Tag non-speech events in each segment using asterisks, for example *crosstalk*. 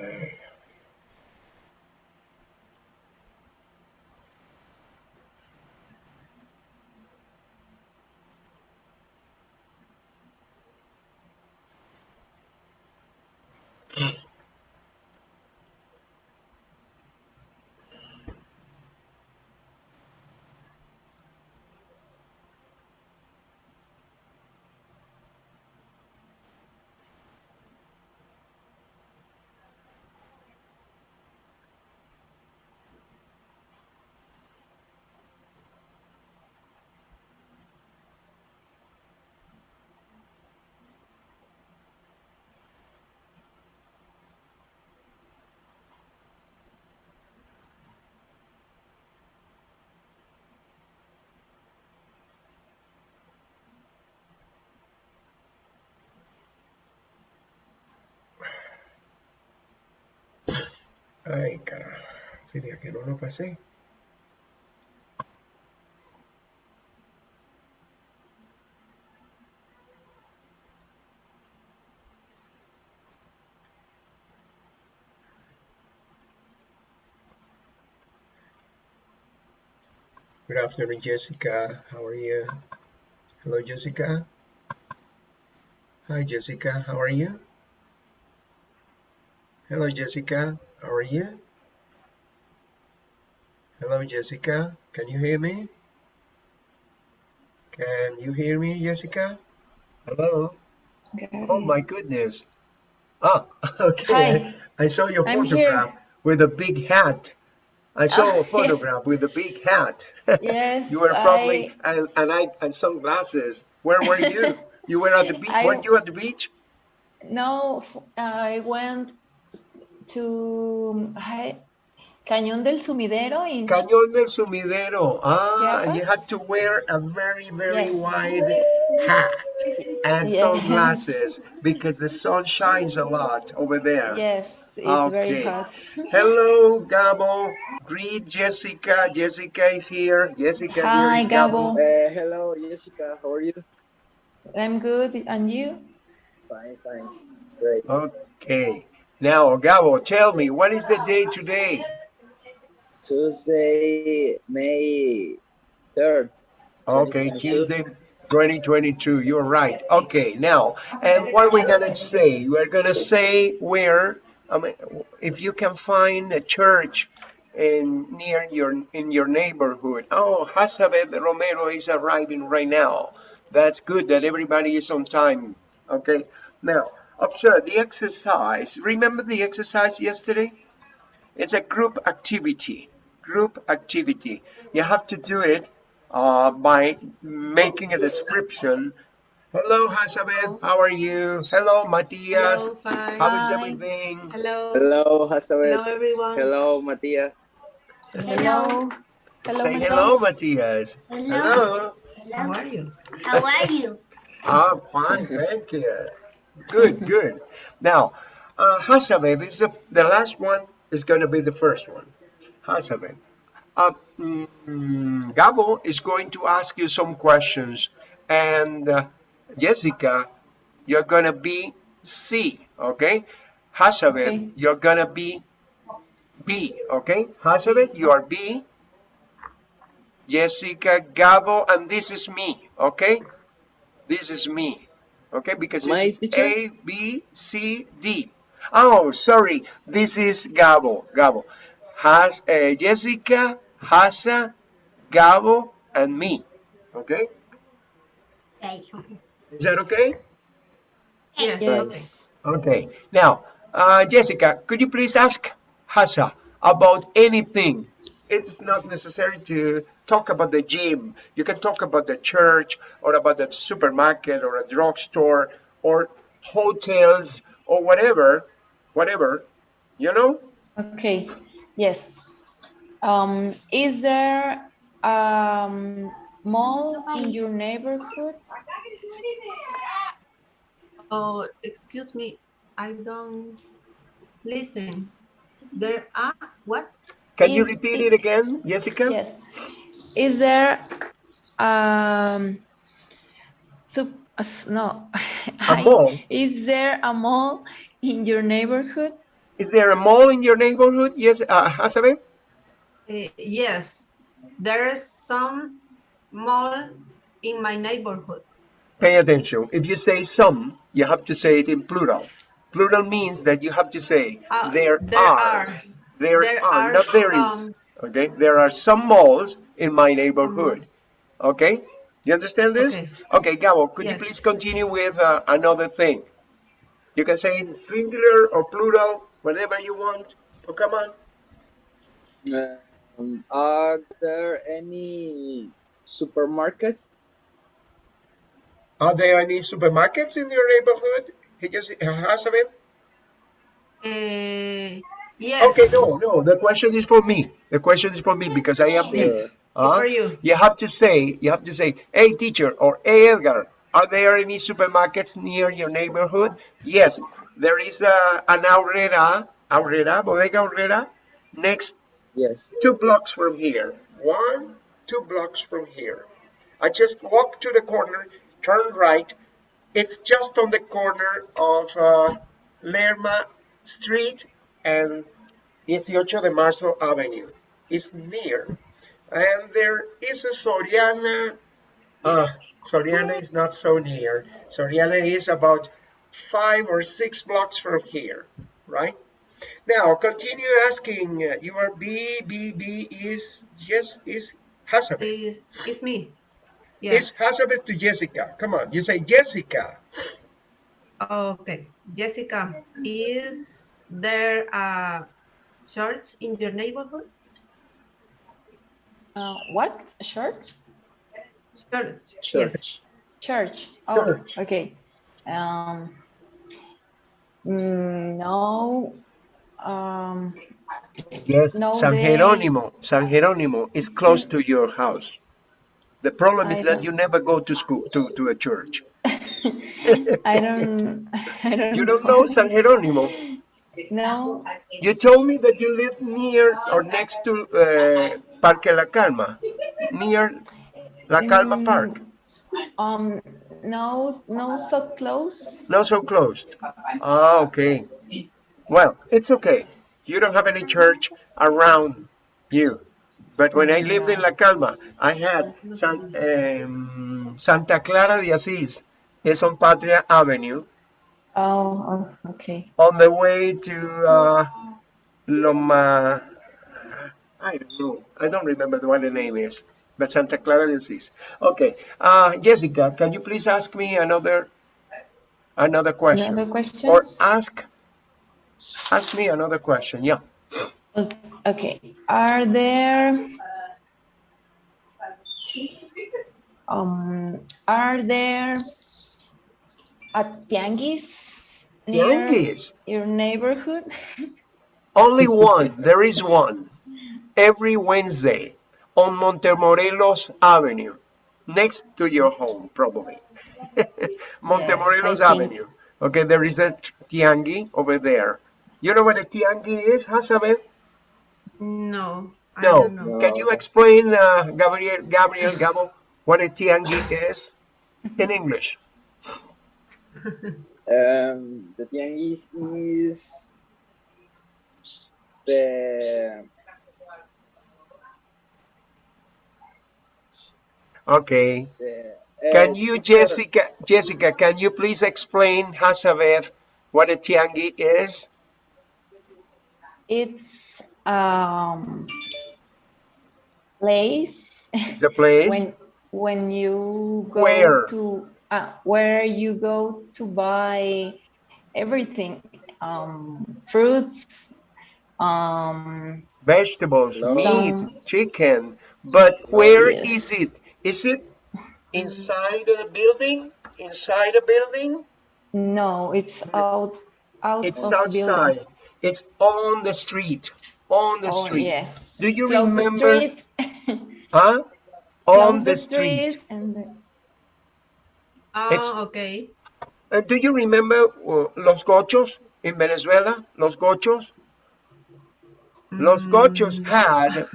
Ay. Ay, carajo. Sería que no lo pasé. Good afternoon, Jessica. How are you? Hello, Jessica. Hi, Jessica. How are you? Hello, Jessica. How are you? Hello, Jessica. Can you hear me? Can you hear me, Jessica? Hello. Okay. Oh my goodness. Ah, *laughs* okay. Hi, I saw your I'm photograph here. with a big hat. I saw Oh, a *laughs* photograph with a big hat. *laughs* Yes, You were probably I, and and I and sunglasses. Where were you? You were at the beach. I, Weren't you at the beach? no, I went to I, Cañón del Sumidero in Cañón del Sumidero. Ah, and you had to wear a very, very Yes, wide hat and yes, sunglasses because the sun shines a lot over there. yes, it's very Okay. hot. Hello, Gabo. Greet Jessica. Jessica is here. Jessica, Hi, is Gabo. Gabo. Uh, hello, Jessica. How are you? I'm good, and you? Fine, fine. It's great. Okay. Now, Gabo, tell me, what is the day today? Tuesday, May 3rd, Okay, Tuesday, 2022. You're right. Okay, now, and what are we gonna say? We're gonna say where, I mean, if you can find a church in near your in your neighborhood. Oh, Hazabeth Romero is arriving right now. That's good that everybody is on time. Okay, now observe the exercise. Remember the exercise yesterday? It's a group activity. Group activity. You have to do it uh, by making a description. Hello, Hazabeth. How are you? Hello, Matias. Hello, fine. How is Hi. everything? Hello. Hello, Hello, everyone. Hello, Matias. Hello. Hello, Say hello, Matias. Matias. Hello. How are you? How are you? Ah, fine. Thank you. Good, good. Now, uh, Hazabeth, this is the, the last one is going to be the first one. Hazabeth. Uh, mm, Gabo is going to ask you some questions, and uh, Jessica, you're gonna be C, okay? Hazabeth, Okay. you're gonna be B, okay? Hazabeth, you are B. Jessica, Gabo, and this is me, okay? This is me, okay? Because My it's teacher? A, B, C, D. Oh, sorry, this is Gabo, Gabo. Has, uh, Jessica, Hasa, Gabo, and me, okay? Okay. Is that okay? Yes. Yes. Okay. Now, uh, Jessica, could you please ask Hasa about anything? It's not necessary to talk about the gym. You can talk about the church or about the supermarket or a drugstore or hotels or whatever, whatever, you know? Okay. Yes. Um, is there um mall in your neighborhood? Oh, excuse me. I don't listen. There are what? Can you repeat it- it again, Jessica? Yes. Is there um sup uh, no *laughs* A I- mall? is there a mall in your neighborhood? Is there a mall in your neighborhood? Yes, uh, Hasabe? Eh, yes, there's some mall in my neighborhood. Pay attention. If you say some, you have to say it in plural. Plural means that you have to say Uh, there, there are. are. There, There are, are not there is. some. Okay, there are some malls in my neighborhood. Okay, you understand this? Okay. Okay, Gabo, could you please continue with uh, another thing? You can say in singular or plural, whatever you want. Oh, come on. Um, are there any supermarkets? Are there any supermarkets in your neighborhood? He just has of it. Eh, yes. Okay, no, no. The question is for me. The question is for me because I am here. Sure. Huh? For you. You have to say, you have to say, hey teacher or hey Edgar, are there any supermarkets near your neighborhood? Yes, there is a, an Aurrera, Aurrera, Bodega Aurrera, next Yes. two blocks from here. One, two blocks from here. I just walk to the corner, turn right. It's just on the corner of uh, Lerma Street and 18 de Marzo Avenue. It's near. And there is a Soriana. Uh, Soriana is not so near. Soriana is about five or six blocks from here, right? Now continue asking. uh, Your B B B is yes is Hazabeth. Eh, it's me. It's Yes. Hazabeth to Jessica. Come on, you say Jessica. Okay. Jessica, is there a church in your neighborhood? Uh, what? Church? Church. Yes. Church. Church. Oh, Church. okay. Um, mm, no. Um, Yes, No, San they- Jerónimo. San Jerónimo is close to your house. The problem is that you never go to school to, to a church. *laughs* I don't. I don't. You don't know San Jerónimo. No. You told me that you live near or next to uh, Parque La Calma, near La Calma Mm. Park. Um. No. No. So close. Not so close. Ah, okay. Well, it's okay. You don't have any church around you. But when I lived in La Calma, I had San, um, Santa Clara de Asís. It's on Patria Avenue Oh. oh okay. on the way to uh, Loma. I don't know. I don't remember the what the name is. But Santa Clara Asís. Okay. Uh, Jessica, can you please ask me another another question? Another question? or ask ask me another question yeah Okay. Are there um are there a tianguis near Tianguis. your neighborhood? *laughs* only one there is one every wednesday on montemorelos avenue next to your home probably *laughs* montemorelos think. avenue okay there is a tiangi over there you know what a tiangi is Hazabeth? No. I no don't know. can you explain uh, gabriel gabriel gabo what a tiangi is in english Um, the tianguis is the okay the. Can uh, you, Jessica, Jessica, can you please explain, Hazabeth, what a tiangi is? It's um place The place? *laughs* when when you go Where? to uh, where you go to buy everything um fruits um Vegetables, No. meat, chicken. But where Yes. is it? Is it inside a building? Inside a building? no it's out out It's the outside. It's on the street. On the oh street. yes Do you Close the remember- street *laughs* Huh? close On the street. and the, It's- Oh, okay. Uh, do you remember uh, Los Gochos in Venezuela? Los Gochos? Los Gochos Mm, had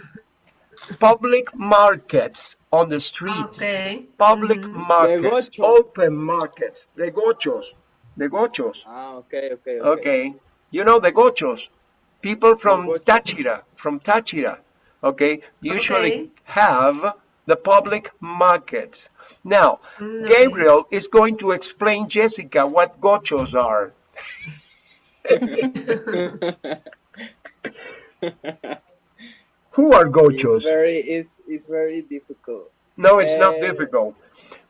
public markets on the streets. Okay. Public Mhm. markets, Gocho. open markets. The Gochos. The Gochos. Ah, okay, okay, okay. Okay. You know the gochos, people from gocho. Táchira, from Táchira, okay, usually Okay. have the public markets. Now, Mm, Gabriel is going to explain Jessica what gochos are. *laughs* Who are It's gochos? very it's, it's very difficult. No, it's not Eh, difficult.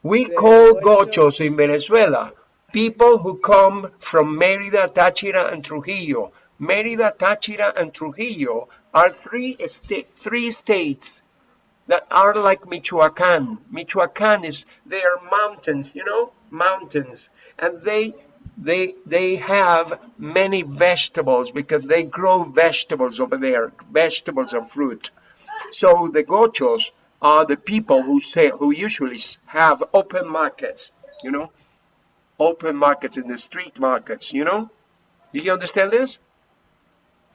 We call gocho- gochos in Venezuela people who come from Mérida, Táchira, and Trujillo. Mérida, Táchira, and Trujillo are three sta- three states that are like Michoacan. Michoacan is they are mountains, you know, mountains, and they they they have many vegetables because they grow vegetables over there, vegetables and fruit. So the gochos are the people who say who usually have open markets, you know, open markets in the street markets, you know. Do you understand this?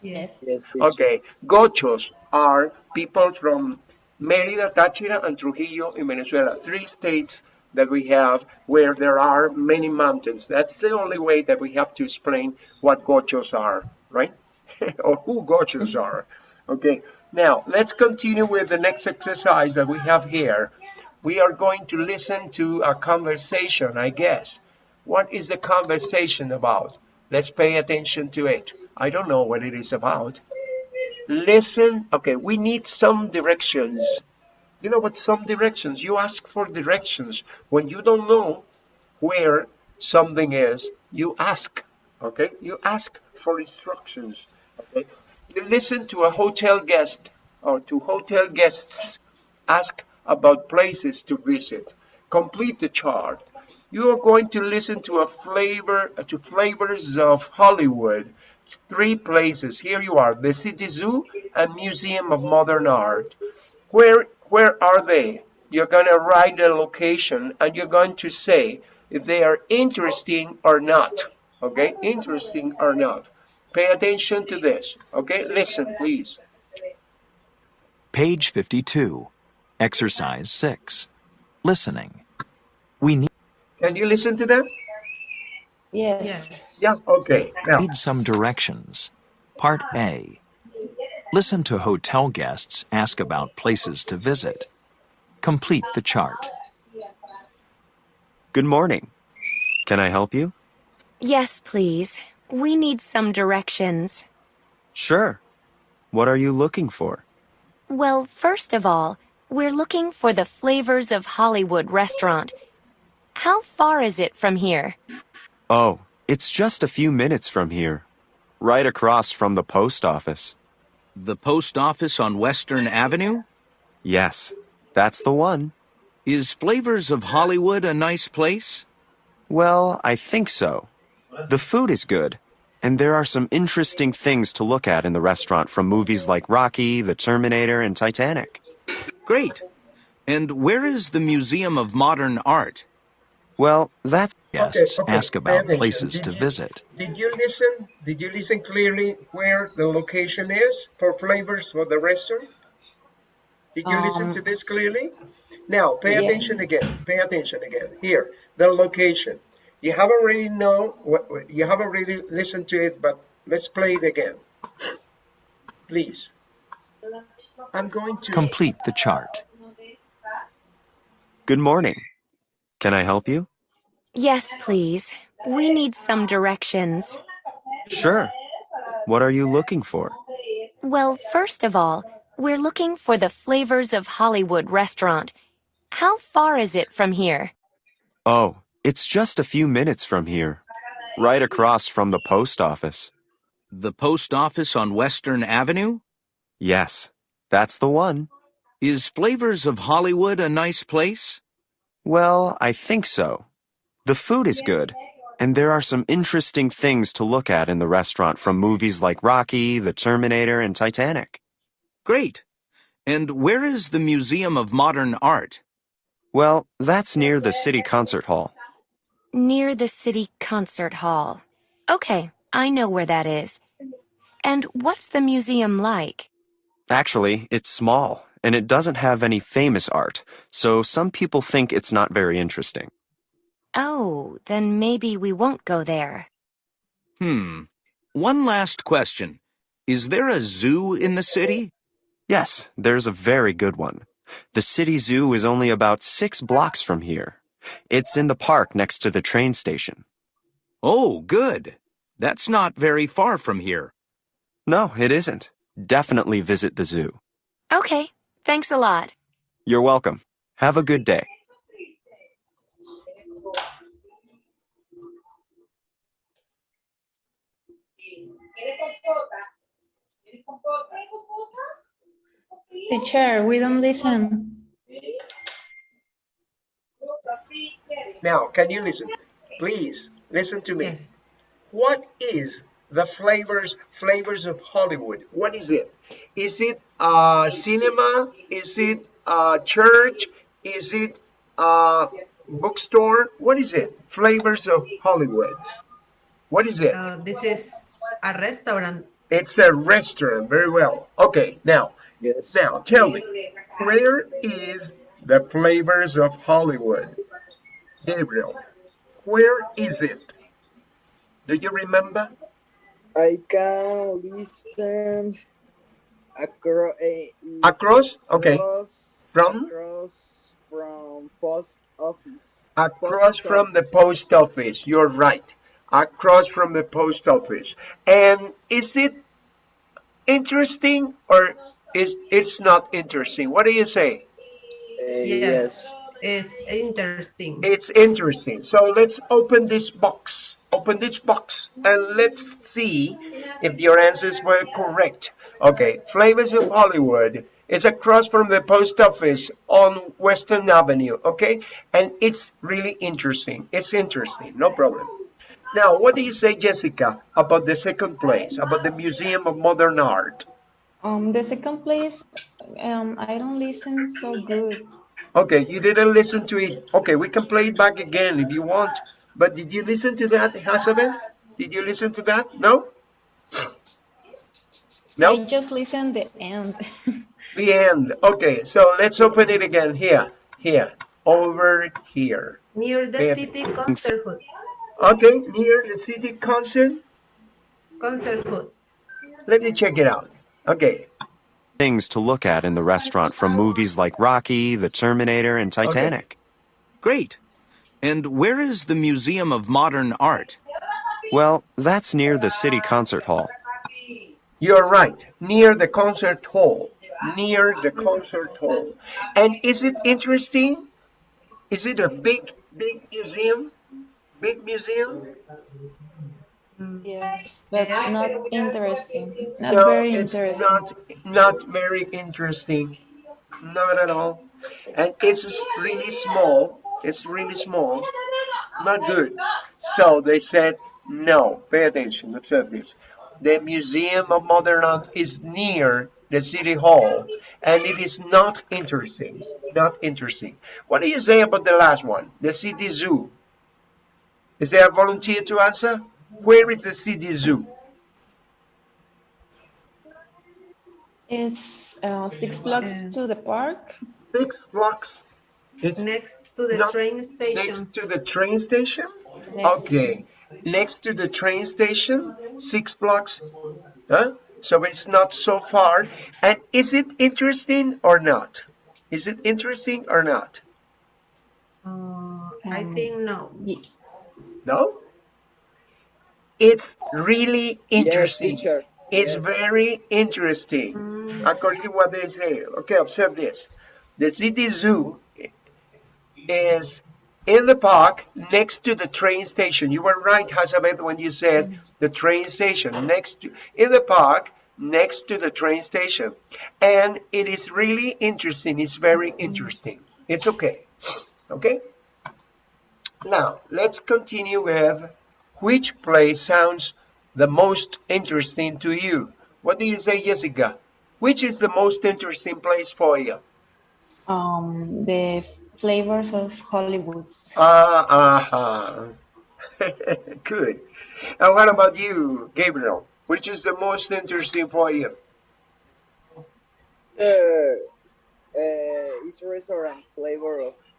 Yes. Yes. Okay, gochos are people from Mérida, Táchira, and Trujillo in Venezuela, three states that we have where there are many mountains. That's the only way that we have to explain what gochos are, right? *laughs* or who gochos are. Okay, now let's continue with the next exercise that we have here. We are going to listen to a conversation, I guess. What is the conversation about? Let's pay attention to it. I don't know what it is about. Listen. Okay, we need some directions. You know what some directions? You ask for directions. When you don't know where something is, you ask. Okay? You ask for instructions. Okay? You listen to a hotel guest or to hotel guests ask about places to visit. Complete the chart. You are going to listen to a flavor to flavors of Hollywood. Three places. Here you are: the City Zoo and Museum of Modern Art. Where where are they? You're going to write the location and you're going to say if they are interesting or not. Okay, interesting or not. Pay attention to this. Okay, listen, please. Page 52. Exercise 6. Listening. We need Can you listen to that? Yes. Yes. Yeah. Okay. Now, some directions. Part A. Listen to hotel guests ask about places to visit. Complete the chart. Good morning. Can I help you? Yes, please. We need some directions. Sure. What are you looking for? Well, first of all, we're looking for the Flavors of Hollywood restaurant. How far is it from here? Oh, it's just a few minutes from here. Right across from the post office. The post office on Western Avenue? Yes, that's the one. Is Flavors of Hollywood a nice place? Well, I think so. The food is good, and there are some interesting things to look at in the restaurant from movies like Rocky, The Terminator, and Titanic. Great. And where is the Museum of Modern Art? Well, that's Guests okay, ask about places Did to you- visit. did you listen? Did you listen clearly where the location is for flavors for the restaurant? Did you listen Um, to this clearly? Now, pay yeah. attention again. Pay attention again. Here, the location. You have already know what what- you have already listened to it, but let's play it again. Please. I'm going to Complete the chart. good morning. Can I help you? Yes, please. We need some directions. Sure. What are you looking for? Well, first of all, we're looking for the Flavors of Hollywood restaurant. How far is it from here? Oh, it's just a few minutes from here. Right across from the post office. The post office on Western Avenue? Yes, that's the one. Is Flavors of Hollywood a nice place? Well, I think so. The food is good, and there are some interesting things to look at in the restaurant from movies like Rocky, The Terminator, and Titanic. Great. And where is the Museum of Modern Art? Well, that's near the City Concert Hall. Near the City Concert Hall. Okay, I know where that is. And what's the museum like? Actually, it's small, and it doesn't have any famous art, so some people think it's not very interesting. Oh, then maybe we won't go there. Hmm. One last question. Is there a zoo in the city? Yes, there's a very good one. The city zoo is only about six blocks from here. It's in the park next to the train station. Oh, good. That's not very far from here. No, it isn't. Definitely visit the zoo. Okay, thanks a lot. You're welcome. Have a good day. Teacher, we don't listen. Now, can you listen? Please listen to me. Yes. What is the flavors flavors of Hollywood? What is it? Is it uh, cinema? Is it uh, church? Is it uh, bookstore? What is it? Flavors of Hollywood. What is it? Uh, this is a restaurant. It's a restaurant. Very well. Okay, now, Yes. now tell me, where is the flavors of Hollywood? Gabriel, where is it? Do you remember? I can listen across. Eh, across? Okay. Across, From? across from post office. Across Post from the post office. You're right. Across from the post office. And is it interesting or is it's not interesting? What do you say? Uh, Yes. It's interesting. It's interesting. So let's open this box. Open this box and let's see if your answers were correct. Okay, Flavors of Hollywood is across from the post office on Western Avenue. Okay, and it's really interesting. It's interesting, no problem. Now, what do you say, Jessica, about the second place, about the Museum of Modern Art? Um, the second place, um, I don't listen so good. Okay, you didn't listen to it. Okay, we can play it back again if you want. But did you listen to that, Hasabeth? Did you listen to that? No? No? I No? just listen the end. *laughs* The end. Okay, so let's open it again. Here, here, over here. Near the Yeah. city concert hall. Okay, near the city concert. Concert hall. Let me check it out. Okay, Things to look at in the restaurant from movies like Rocky, The Terminator, and Titanic. Great. And where is the Museum of Modern Art? Well, that's near the city concert hall. you're right. Near the concert hall. Near the concert hall. And is it interesting? Is it a big, big museum? Big museum? Yes, but not interesting. Not no, very it's interesting. not not very interesting. Not at all. And it's really small. It's really small. Not good. So they said no. Pay attention. Observe this. The Museum of Modern Art is near the City Hall, and it is not interesting. Not interesting. What do you say about the last one? The City Zoo. Is there a volunteer to answer? Where is the City Zoo? It's uh, six blocks to the park. Six blocks. It's Next to the train station. next to the train station? Next. Okay. Next to the train station, six blocks. Huh? So it's not so far. And is it interesting or not? Is it interesting or not? Uh, I think no. Ye- No? It's really Yes, interesting. teacher. It's Yes. very interesting. Mm, according to what they say. Okay, observe this. The city zoo is in the park next to the train station. You were right, Hazabeth, when you said the train station next to in the park next to the train station. And it is really interesting. It's very interesting. It's okay. Okay? Now, let's continue with which place sounds the most interesting to you? What do you say, Jessica? Which is the most interesting place for you? Um, the flavors of Hollywood. Ah, uh-huh. *laughs* Good. And what about you, Gabriel? Which is the most interesting for you? Uh, uh, it's restaurant flavor of The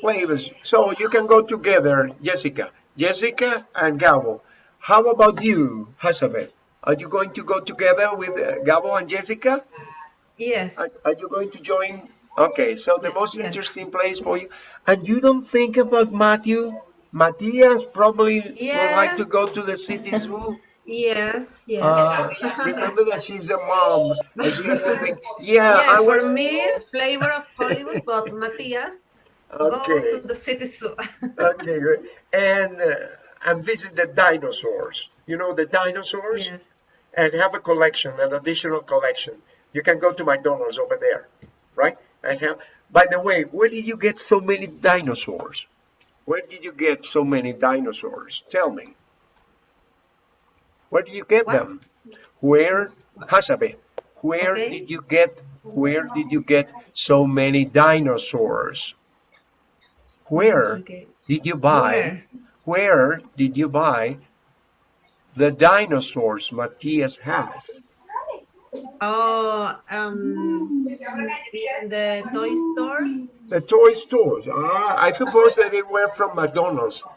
flavors. So you can go together, Jessica. Jessica and Gabo. How about you, Hazabeth? Are you going to go together with uh, Gabo and Jessica? Yes. Are, are you going to join? Okay, so the most Yes. interesting place for you. And you don't think about Matthew? Matthias probably would like to go to the city zoo. Yes. Yes. Uh, *laughs* remember that she's a mom. She think, yeah, yeah, I was. for me, flavor of Hollywood, but Matthias, go Okay, to the city zoo. *laughs* okay, good. And uh, and visit the dinosaurs. You know the dinosaurs, yes. and have a collection, an additional collection. You can go to McDonald's over there, right? And have. By the way, where did you get so many dinosaurs? Where did you get so many dinosaurs? Tell me. Where did you get What? them? Where, Hasabe, where Okay. did you get, where did you get so many dinosaurs? Where did you buy, where did you buy the dinosaurs Matthias has? Oh, um, in the toy store. The toy stores. Ah, I suppose that they were from McDonald's. *laughs*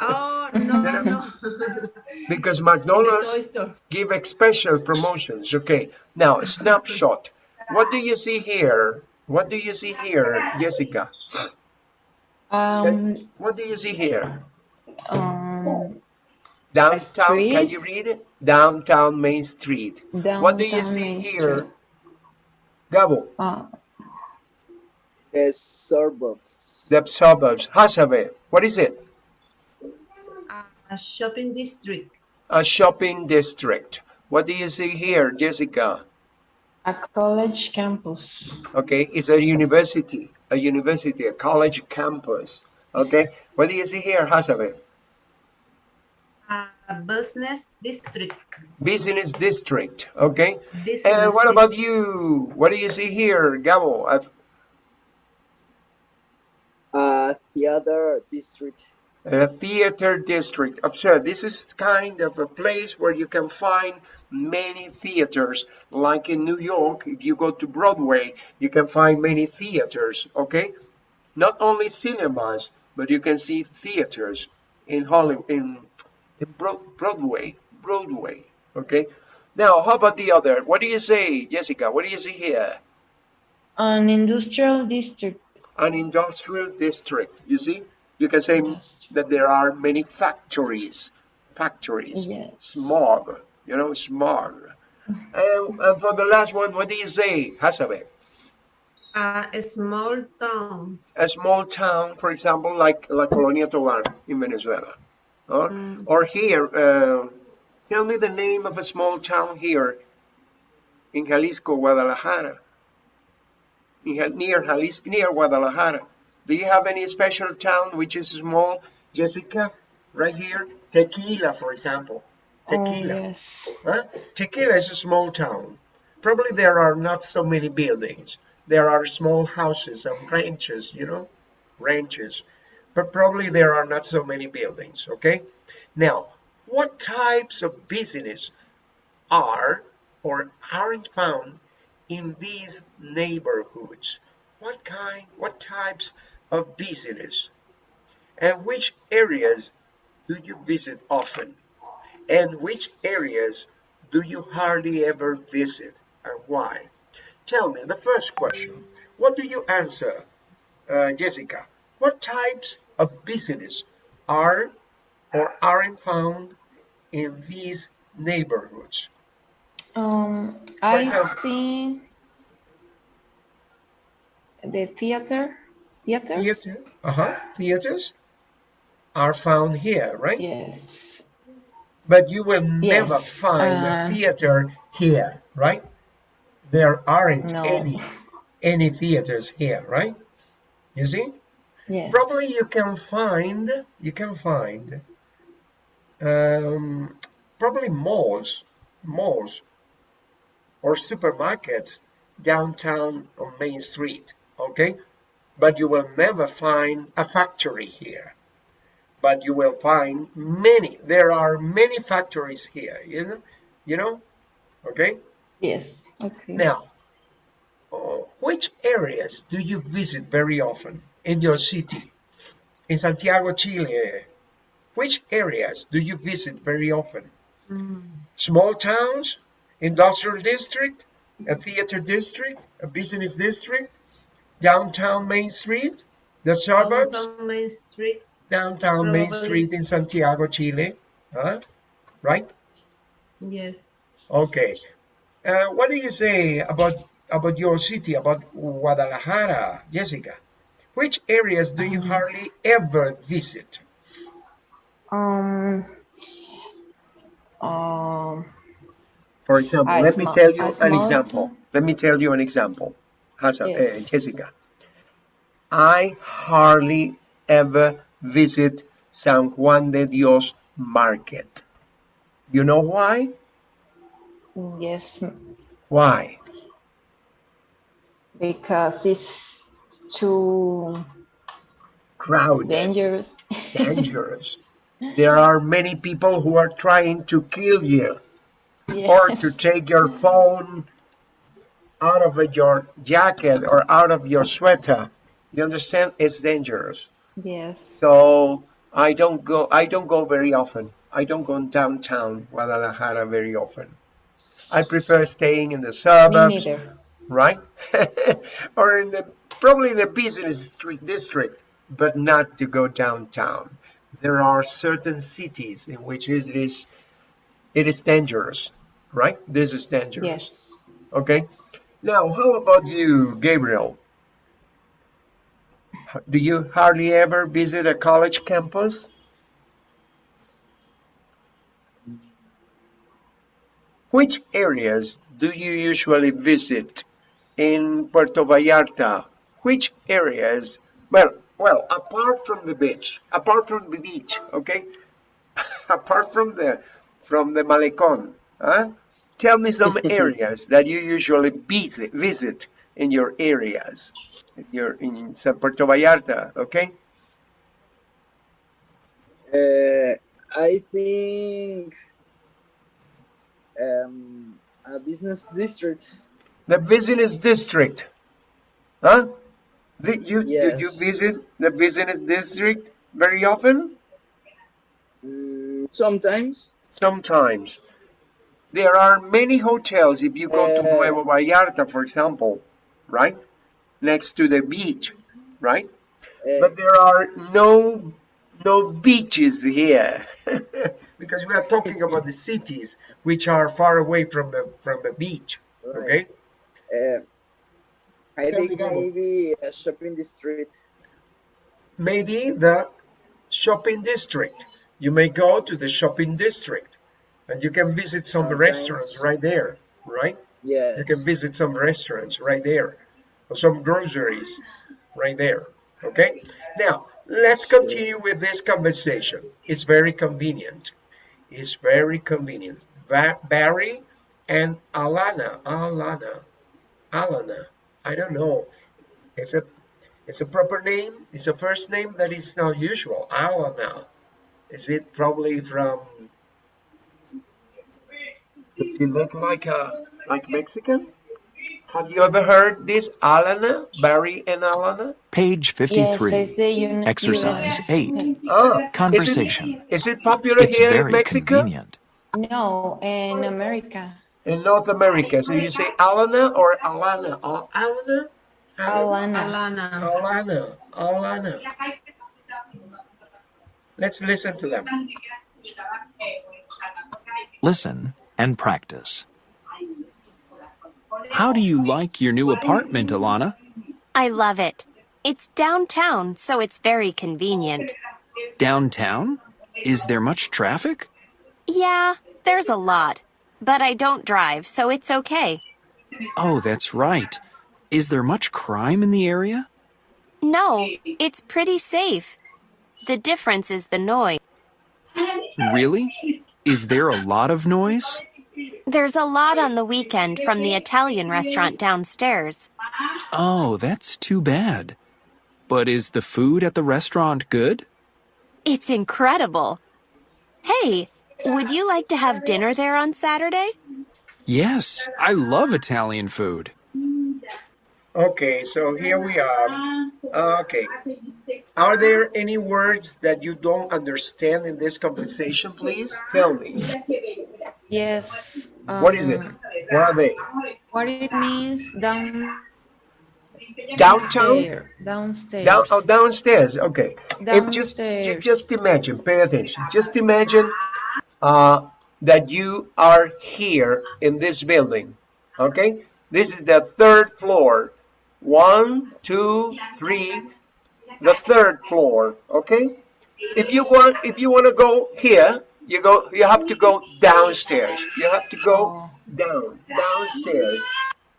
Oh no, no. *laughs* because McDonald's give special promotions. Okay, now snapshot. What do you see here? What do you see here, Jessica? Um, What do you see here? um, Downtown, can you read it? Downtown Main Street. What do you see Main here? Street. Gabo, Uh, Uh, suburbs. the suburbs. Hasabe, what is it? A shopping district. A shopping district. What do you see here, Jessica? A college campus. Okay, it's a university, a university, a college campus. Okay, what do you see here, Hasabe? A business district. Business district. Okay, Business and what about you? What do you see here, Gabo? Uh, Uh, theater district. A theater district. Observe, this is kind of a place where you can find many theaters. Like in New York, if you go to Broadway, you can find many theaters, okay? Not only cinemas, but you can see theaters in Hollywood, in, in Bro- Broadway, Broadway, okay? Now, how about the other? What do you say, Jessica? What do you see here? An industrial district. An industrial district, you see? You can say that there are many factories, factories, Yes. smog, you know, smog. And, and for the last one, what do you say, Hasabe? Uh, a small town. A small town, for example, like La Colonia Tovar in Venezuela. Or, Mm. or here, uh, tell me the name of a small town here in Jalisco, Guadalajara. Near Jalisco, near Guadalajara. Do you have any special town which is small, Jessica? Right here, Tequila, for example. Oh, Tequila. yes. Huh? Tequila is a small town. Probably there are not so many buildings. There are small houses and ranches, you know, ranches. But probably there are not so many buildings, okay? Now, what types of business are or aren't found in these neighborhoods? What kind, what types of business? And which areas do you visit often? And which areas do you hardly ever visit and why? Tell me the first question. What do you answer, uh, Jessica? What types of business are or aren't found in these neighborhoods? Um, I see the theater. Theaters? Theaters, uh-huh, theaters are found here, right? Yes. But you will never find uh, a theater here, right? There aren't No. any any theaters here, right? You see? Yes. Probably you can find you can find um, probably malls, malls or supermarkets downtown on Main Street, okay? But you will never find a factory here. But you will find many. There are many factories here, you know, you know, okay? Yes. Okay. Now, uh, which areas do you visit very often in your city? In Santiago, Chile, which areas do you visit very often? Small towns, industrial district, a theater district, a business district, downtown Main Street, the suburbs, Downtown Main Street. downtown Main Street in Santiago, Chile. Huh? Right? Yes. Okay. Uh, what do you say about about your city, about Guadalajara, Jessica? Which areas do you hardly ever visit? Um, um, For example, A let me tell you a an small example. Let me tell you an example. Hasan, Yes. eh, Jessica. I hardly ever visit San Juan de Dios Market. You know why? yes, Why? because it's too Crowded. dangerous. dangerous. *laughs* There are many people who are trying to kill you Yeah. or to take your phone out of your jacket or out of your sweater. You understand? It's dangerous. Yes. So I don't go. I don't go very often. I don't go downtown Guadalajara very often. I prefer staying in the suburbs, right? *laughs* or in the probably in the business street district, but not to go downtown. There are certain cities in which it is it is dangerous, right? This is dangerous. Yes. Okay. Now, how about you, Gabriel? Do you hardly ever visit a college campus? Which areas do you usually visit in Puerto Vallarta? Which areas? Well, well, apart from the beach, apart from the beach, okay? *laughs* apart from the from the Malecón, huh? Tell me some *laughs* areas that you usually visit, visit in your areas, in your in San Puerto Vallarta, okay? Uh, I think um, a business district. The business district, huh? The- you, do you visit the business district very often? Mm, sometimes. Sometimes. There are many hotels if you go to Nuevo Vallarta, for example, right? Next to the beach, right? But there are no no beaches here *laughs* because we are talking about the cities which are far away from the from the beach. Okay. Uh, I think maybe a shopping district. Maybe the shopping district. You may go to the shopping district and you can visit some Sometimes. restaurants right there, right? Yes. You can visit some restaurants right there, or some groceries right there. Okay. Now let's continue with this conversation. It's very convenient. It's very convenient. Ba- Barry and Alana, Alana, Alana. I don't know. It's a it's a proper name. It's a first name that is not usual. Alana. Is it probably from? Does she look like a like Mexican? Have you ever heard this, Alana, Barry and Alana? Page 53. it's the uni- Exercise US eight. Oh, Conversation. Is it, is it popular It's here in Mexico? convenient. No, in America. In North America, so you say Alana or Alana? Or Alana? Alana. Alana. Alana. Alana. Let's listen to them. Listen and practice. How do you like your new apartment, Alana? I love it. It's downtown, so it's very convenient. Downtown? Is there much traffic? Yeah, there's a lot. But I don't drive, so it's okay. Oh, that's right. Is there much crime in the area? No, it's pretty safe. The difference is the noise. Really? Is there a lot of noise? There's a lot on the weekend from the Italian restaurant downstairs. Oh, that's too bad. But is the food at the restaurant good? It's incredible. Hey, would you like to have dinner there on Saturday? Yes, I love Italian food. Okay, so here we are. Uh, okay. Are there any words that you don't understand in this conversation, please? Tell me. Yes. What is it? um, What are they? What it means down Downtown? stair- downstairs. Down, oh, downstairs. Okay. If just, Downstairs. just imagine, pay attention. Just imagine uh, that you are here in this building. Okay. This is the third floor. One, two, three. The third floor. Okay. If you want, if you want to go here, you go. You have to go downstairs. You have to go Oh, down, downstairs.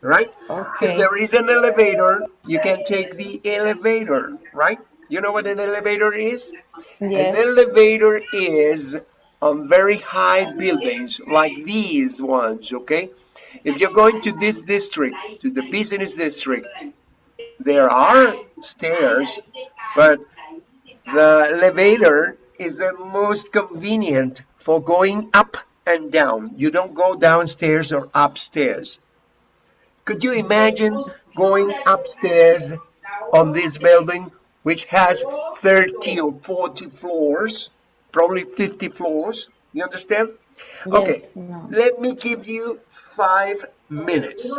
Right. okay If there is an elevator, you can take the elevator, right? You know what an elevator is? yes. An elevator is on very high buildings like these ones, okay? If you're going to this district, to the business district, there are stairs, but the elevator is the most convenient for going up and down. You don't go downstairs or upstairs. Could you imagine going upstairs on this building, which has 30 or 40 floors, probably 50 floors? You understand? Okay, no. let me give you five minutes.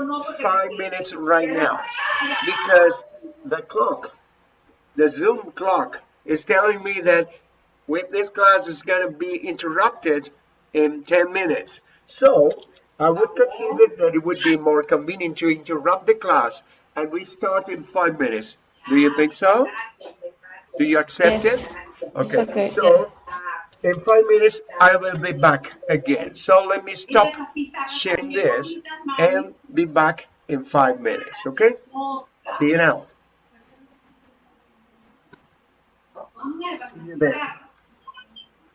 Five minutes right now. Because the clock, the Zoom clock, is telling me that with this class is going to be interrupted in 10 minutes. So I would consider that it would be more convenient to interrupt the class and we start in five minutes. Do you think so? Do you accept Yes. it? It's okay. So in five minutes, I will be back again. So let me stop sharing this and be back in five minutes. Okay? See you now. See you there.